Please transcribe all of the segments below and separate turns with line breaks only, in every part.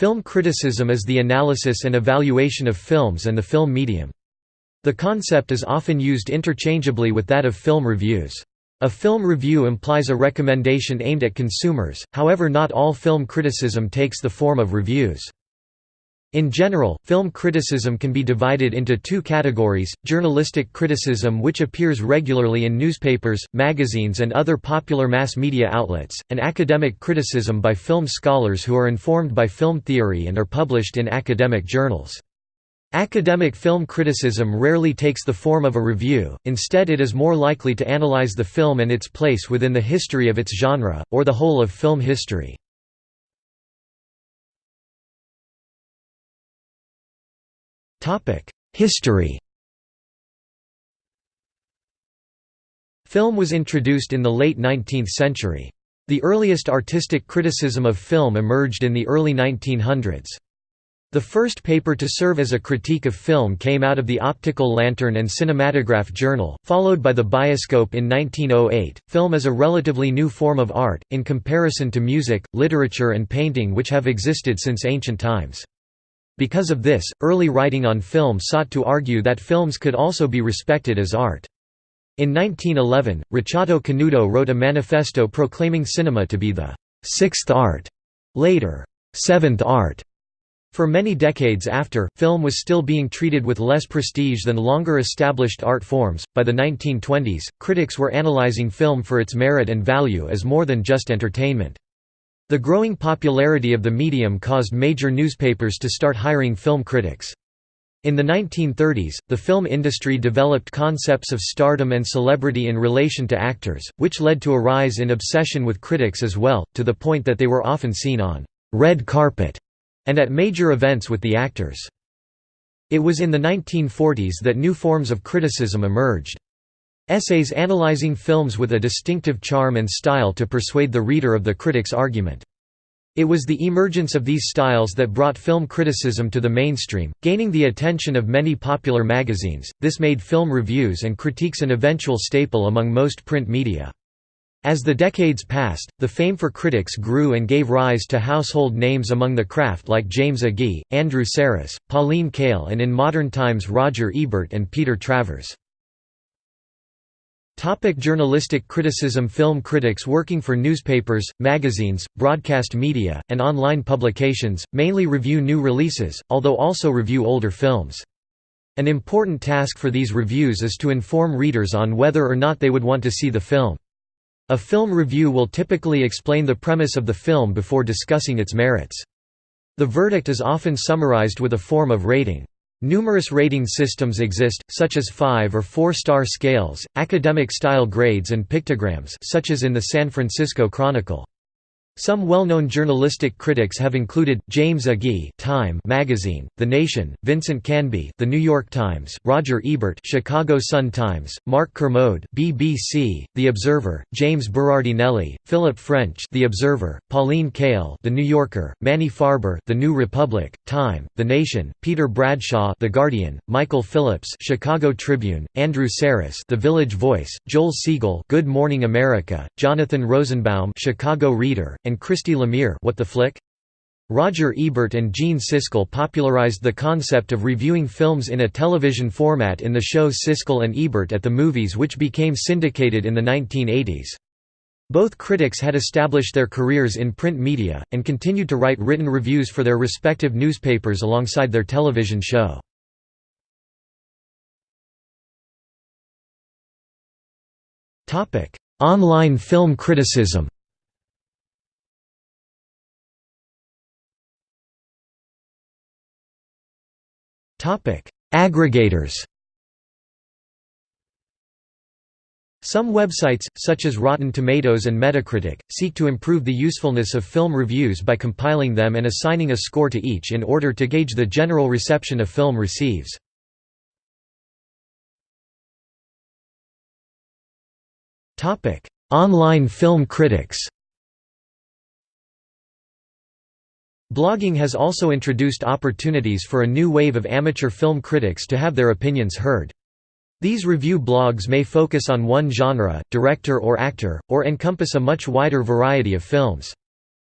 Film criticism is the analysis and evaluation of films and the film medium. The concept is often used interchangeably with that of film reviews. A film review implies a recommendation aimed at consumers, however not all film criticism takes the form of reviews. In general, film criticism can be divided into two categories, journalistic criticism which appears regularly in newspapers, magazines and other popular mass media outlets, and academic criticism by film scholars who are informed by film theory and are published in academic journals. Academic film criticism rarely takes the form of a review, instead it is more likely to analyze the film and its place within the history of its genre, or the whole of film history. History Film was introduced in the late 19th century. The earliest artistic criticism of film emerged in the early 1900s. The first paper to serve as a critique of film came out of the Optical Lantern and Cinematograph Journal, followed by the Bioscope in 1908. Film is a relatively new form of art, in comparison to music, literature, and painting, which have existed since ancient times. Because of this, early writing on film sought to argue that films could also be respected as art. In 1911, Ricciotto Canudo wrote a manifesto proclaiming cinema to be the sixth art, later, seventh art for many decades after, film was still being treated with less prestige than longer established art forms. By the 1920s, critics were analyzing film for its merit and value as more than just entertainment. The growing popularity of the medium caused major newspapers to start hiring film critics. In the 1930s, the film industry developed concepts of stardom and celebrity in relation to actors, which led to a rise in obsession with critics as well, to the point that they were often seen on red carpet and at major events with the actors. It was in the 1940s that new forms of criticism emerged. Essays analyzing films with a distinctive charm and style to persuade the reader of the critic's argument. It was the emergence of these styles that brought film criticism to the mainstream, gaining the attention of many popular magazines. This made film reviews and critiques an eventual staple among most print media. As the decades passed, the fame for critics grew and gave rise to household names among the craft like James Agee, Andrew Sarris, Pauline Kael and in modern times Roger Ebert and Peter Travers. Topic journalistic criticism Film critics working for newspapers, magazines, broadcast media, and online publications, mainly review new releases, although also review older films. An important task for these reviews is to inform readers on whether or not they would want to see the film. A film review will typically explain the premise of the film before discussing its merits. The verdict is often summarized with a form of rating. Numerous rating systems exist, such as five- or four-star scales, academic-style grades and pictograms such as in the San Francisco Chronicle. Some well-known journalistic critics have included James Agee, Time magazine, The Nation, Vincent Canby, The New York Times, Roger Ebert, Chicago Sun-Times, Mark Kermode, BBC, The Observer, James Berardinelli, Philip French, The Observer, Pauline Kael, The New Yorker, Manny Farber, The New Republic, Time, The Nation, Peter Bradshaw, The Guardian, Michael Phillips, Chicago Tribune, Andrew Sarris, The Village Voice, Joel Siegel, Good Morning America, Jonathan Rosenbaum, Chicago Reader, and Christy Lemire What the Flick? Roger Ebert and Gene Siskel popularized the concept of reviewing films in a television format in the show Siskel and Ebert at the Movies which became syndicated in the 1980s. Both critics had established their careers in print media, and continued to write written reviews for their respective newspapers alongside their television show. Online film criticism Topic: Aggregators. Some websites, such as Rotten Tomatoes and Metacritic, seek to improve the usefulness of film reviews by compiling them and assigning a score to each in order to gauge the general reception a film receives. Online film critics Blogging has also introduced opportunities for a new wave of amateur film critics to have their opinions heard. These review blogs may focus on one genre, director or actor, or encompass a much wider variety of films.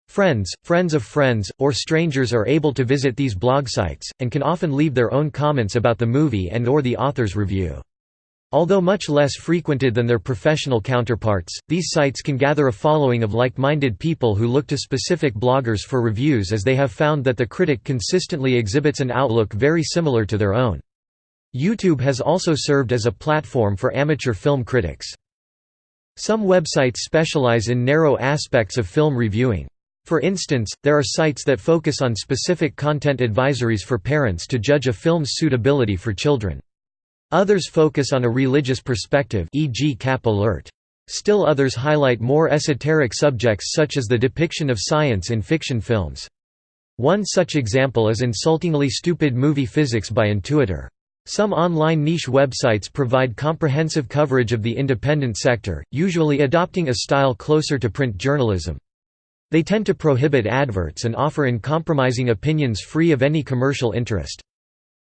Friends, friends of friends, or strangers are able to visit these blog sites, and can often leave their own comments about the movie and or the author's review. Although much less frequented than their professional counterparts, these sites can gather a following of like-minded people who look to specific bloggers for reviews as they have found that the critic consistently exhibits an outlook very similar to their own. YouTube has also served as a platform for amateur film critics. Some websites specialize in narrow aspects of film reviewing. For instance, there are sites that focus on specific content advisories for parents to judge a film's suitability for children. Others focus on a religious perspective e.g. Cap Alert. Still others highlight more esoteric subjects such as the depiction of science in fiction films. One such example is Insultingly Stupid Movie Physics by Intuitor. Some online niche websites provide comprehensive coverage of the independent sector, usually adopting a style closer to print journalism. They tend to prohibit adverts and offer uncompromising opinions free of any commercial interest.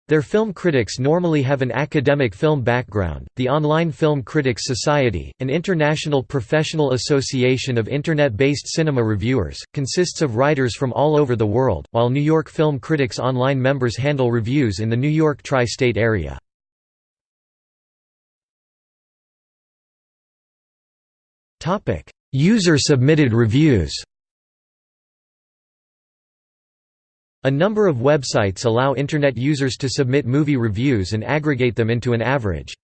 Their film critics normally have an academic film background. The Online Film Critics Society, an international professional association of internet based cinema reviewers, consists of writers from all over the world, while New York Film Critics Online members handle reviews in the New York tri state area. User submitted reviews A number of websites allow Internet users to submit movie reviews and aggregate them into an average.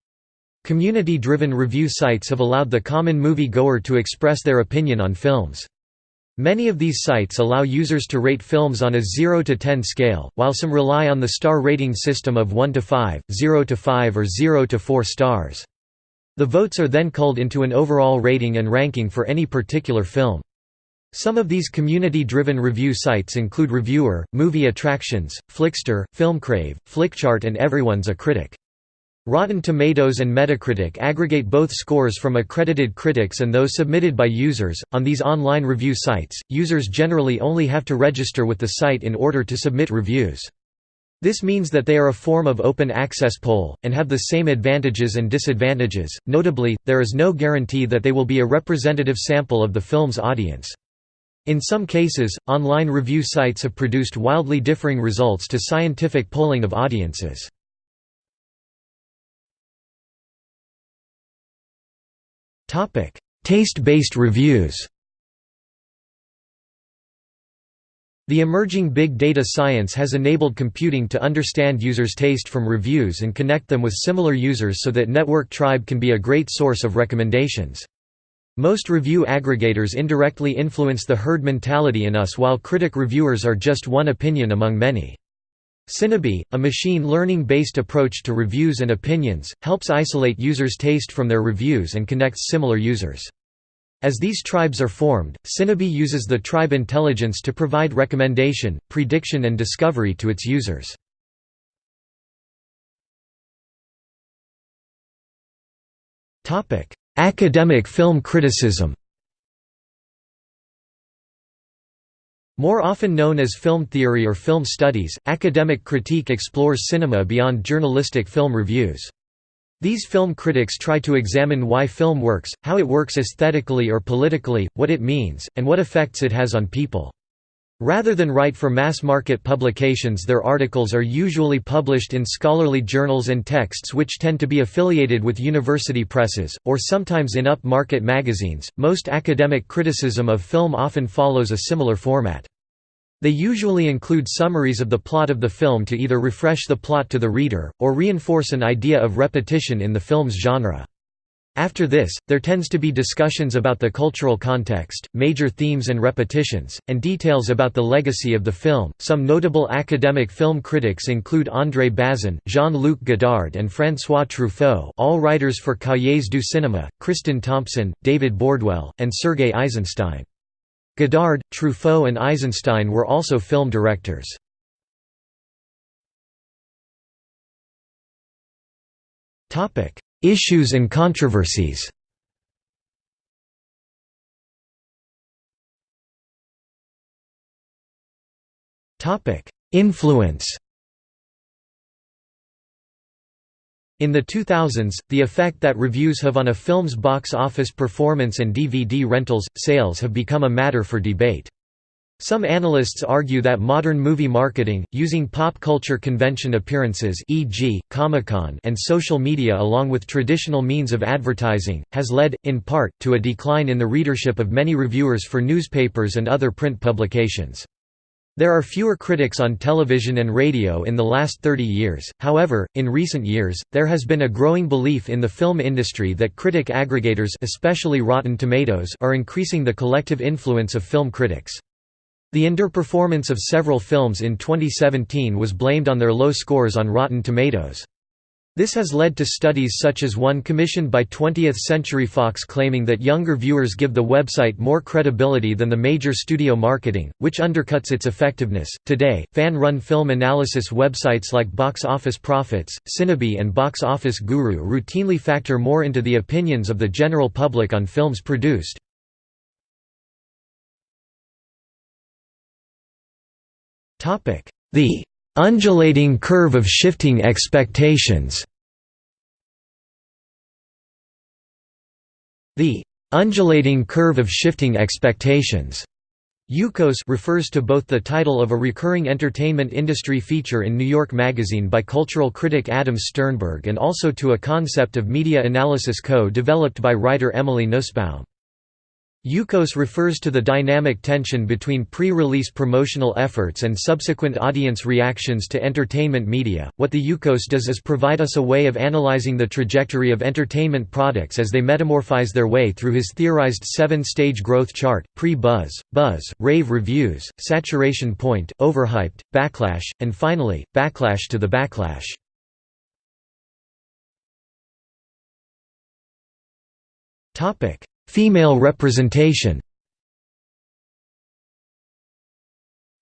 Community-driven review sites have allowed the common movie-goer to express their opinion on films. Many of these sites allow users to rate films on a 0 to 10 scale, while some rely on the star rating system of 1 to 5, 0 to 5 or 0 to 4 stars. The votes are then culled into an overall rating and ranking for any particular film. Some of these community-driven review sites include Reviewer, Movie Attractions, Flixster, Filmcrave, Flickchart and Everyone's a Critic. Rotten Tomatoes and Metacritic aggregate both scores from accredited critics and those submitted by users. On these online review sites, users generally only have to register with the site in order to submit reviews. This means that they are a form of open access poll, and have the same advantages and disadvantages. Notably, there is no guarantee that they will be a representative sample of the film's audience. In some cases, online review sites have produced wildly differing results to scientific polling of audiences. Taste-based reviews The emerging big data science has enabled computing to understand users' taste from reviews and connect them with similar users so that Network Tribe can be a great source of recommendations. Most review aggregators indirectly influence the herd mentality in us while critic reviewers are just one opinion among many. Cinebee, a machine learning-based approach to reviews and opinions, helps isolate users' taste from their reviews and connects similar users. As these tribes are formed, Cinebee uses the tribe intelligence to provide recommendation, prediction and discovery to its users. Academic film criticism More often known as film theory or film studies, academic critique explores cinema beyond journalistic film reviews. These film critics try to examine why film works, how it works aesthetically or politically, what it means, and what effects it has on people. Rather than write for mass-market publications their articles are usually published in scholarly journals and texts which tend to be affiliated with university presses, or sometimes in up-market magazines. Most academic criticism of film often follows a similar format. They usually include summaries of the plot of the film to either refresh the plot to the reader, or reinforce an idea of repetition in the film's genre. After this, there tends to be discussions about the cultural context, major themes and repetitions, and details about the legacy of the film. Some notable academic film critics include André Bazin, Jean-Luc Godard, and François Truffaut, all writers for Cahiers du Cinéma, Kristin Thompson, David Bordwell, and Sergei Eisenstein. Godard, Truffaut, and Eisenstein were also film directors. Topic: Issues and controversies Influence In the 2000s, the effect that reviews have on a film's box office performance and DVD rentals, sales have become a matter for debate. Some analysts argue that modern movie marketing, using pop culture convention appearances e.g., Comic-Con and social media along with traditional means of advertising, has led, in part, to a decline in the readership of many reviewers for newspapers and other print publications. There are fewer critics on television and radio in the last 30 years, however, in recent years, there has been a growing belief in the film industry that critic aggregators especially Rotten Tomatoes are increasing the collective influence of film critics. The underperformance of several films in 2017 was blamed on their low scores on Rotten Tomatoes. This has led to studies such as one commissioned by 20th Century Fox claiming that younger viewers give the website more credibility than the major studio marketing, which undercuts its effectiveness. Today, fan run film analysis websites like Box Office Prophets, Cinebee, and Box Office Guru routinely factor more into the opinions of the general public on films produced. The undulating curve of shifting expectations The undulating curve of shifting expectations UCOS refers to both the title of a recurring entertainment industry feature in New York Magazine by cultural critic Adam Sternbergh and also to a concept of media analysis co-developed by writer Emily Nussbaum. UCOS refers to the dynamic tension between pre-release promotional efforts and subsequent audience reactions to entertainment media. What the UCOS does is provide us a way of analyzing the trajectory of entertainment products as they metamorphise their way through his theorized seven-stage growth chart: pre-buzz, buzz, rave reviews, saturation point, overhyped, backlash, and finally, backlash to the backlash. Topic: Female representation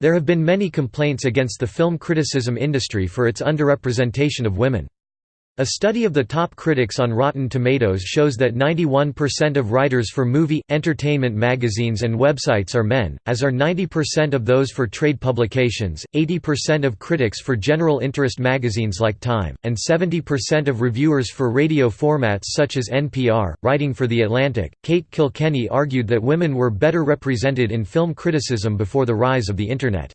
There have been many complaints against the film criticism industry for its underrepresentation of women. A study of the top critics on Rotten Tomatoes shows that 91% of writers for movie, entertainment magazines and websites are men, as are 90% of those for trade publications, 80% of critics for general interest magazines like Time, and 70% of reviewers for radio formats such as NPR. Writing for The Atlantic, Kate Kilkenny argued that women were better represented in film criticism before the rise of the Internet.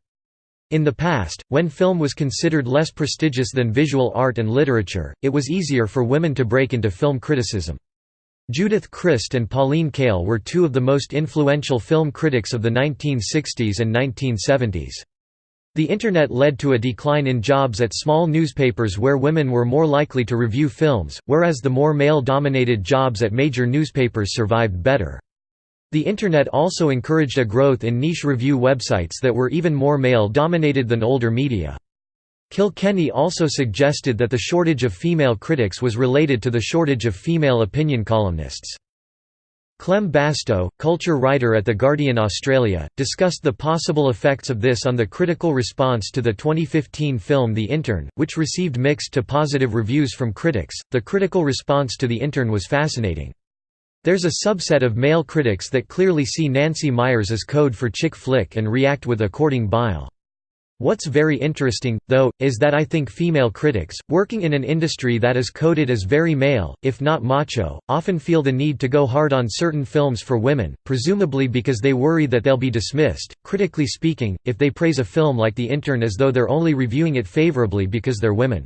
In the past, when film was considered less prestigious than visual art and literature, it was easier for women to break into film criticism. Judith Crist and Pauline Kael were two of the most influential film critics of the 1960s and 1970s. The Internet led to a decline in jobs at small newspapers where women were more likely to review films, whereas the more male-dominated jobs at major newspapers survived better. The Internet also encouraged a growth in niche review websites that were even more male-dominated than older media. Kilkenny also suggested that the shortage of female critics was related to the shortage of female opinion columnists. Clem Bastow, culture writer at The Guardian Australia, discussed the possible effects of this on the critical response to the 2015 film The Intern, which received mixed to positive reviews from critics. The critical response to The Intern was fascinating. There's a subset of male critics that clearly see Nancy Meyers as code for chick flick and react with according bile. What's very interesting, though, is that I think female critics, working in an industry that is coded as very male, if not macho, often feel the need to go hard on certain films for women, presumably because they worry that they'll be dismissed. Critically speaking, if they praise a film like The Intern as though they're only reviewing it favorably because they're women.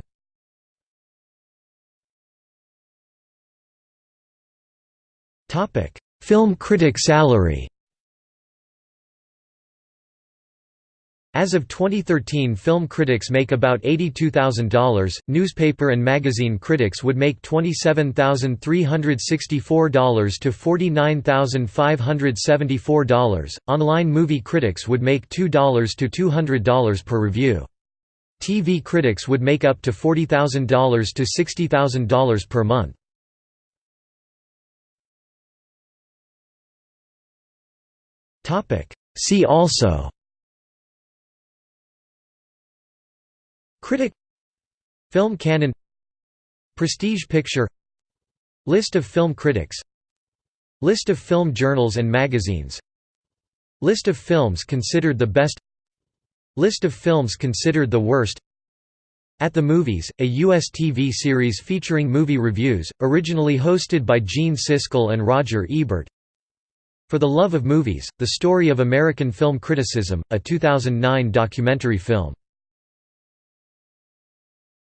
Film critic salary As of 2013 film critics make about $82,000, newspaper and magazine critics would make $27,364 to $49,574, online movie critics would make $2 to $200 per review. TV critics would make up to $40,000 to $60,000 per month. See also Critic Film canon Prestige picture List of film critics List of film journals and magazines List of films considered the best List of films considered the worst At the Movies, a U.S. TV series featuring movie reviews, originally hosted by Gene Siskel and Roger Ebert For the Love of Movies, The Story of American Film Criticism, a 2009 documentary film.